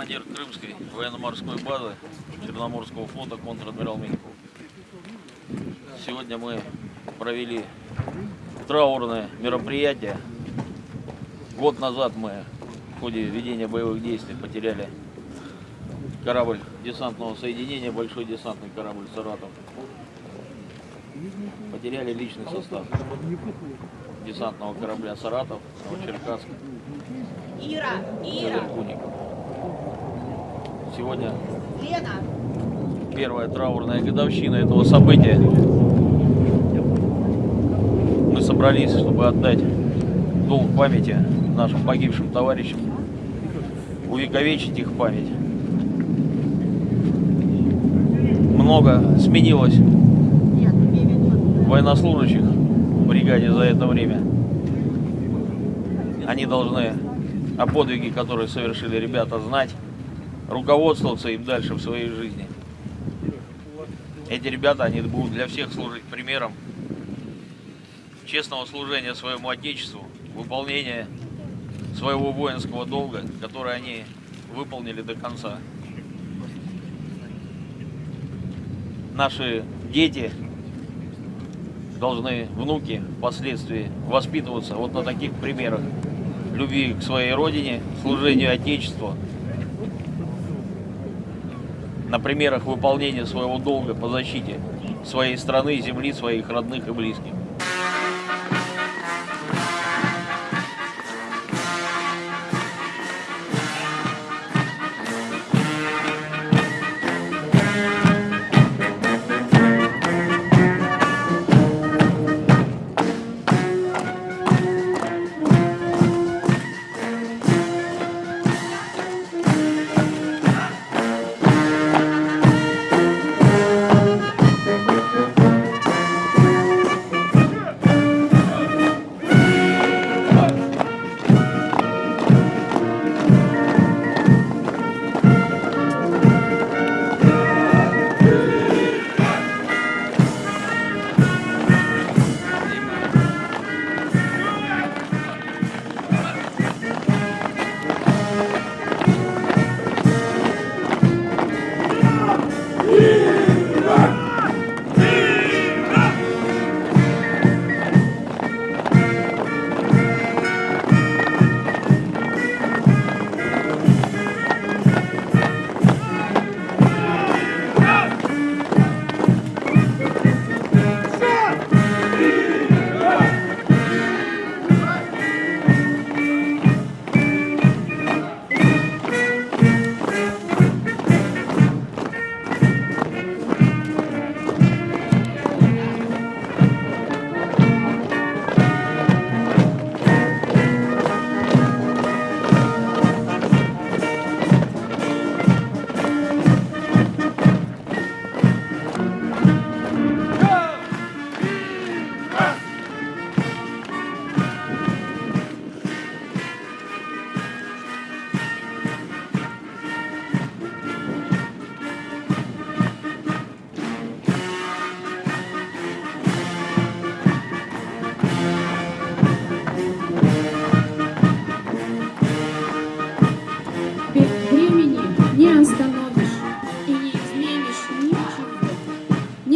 командир Крымской военно-морской базы Черноморского флота контр-адмирал Миньков. Сегодня мы провели траурное мероприятие. Год назад мы в ходе ведения боевых действий потеряли корабль десантного соединения, большой десантный корабль «Саратов». Потеряли личный состав десантного корабля «Саратов», Новочеркасск, Ира, Ира. Сегодня Лена, первая траурная годовщина этого события. Мы собрались, чтобы отдать долг памяти нашим погибшим товарищам, увековечить их память. Много сменилось военнослужащих в бригаде за это время. Они должны о подвиге, которые совершили ребята, знать, руководствоваться им дальше в своей жизни. Эти ребята, они будут для всех служить примером честного служения своему Отечеству, выполнения своего воинского долга, который они выполнили до конца. Наши дети должны, внуки, впоследствии воспитываться вот на таких примерах любви к своей родине, служению Отечеству, на примерах выполнения своего долга по защите своей страны, земли, своих родных и близких.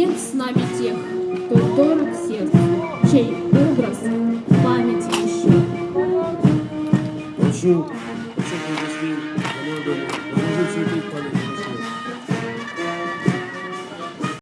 Нет с нами тех, кто дорог сердцу, чей образ в памяти еще. Прошу, ви зустрів команду, розложив свій пам'ять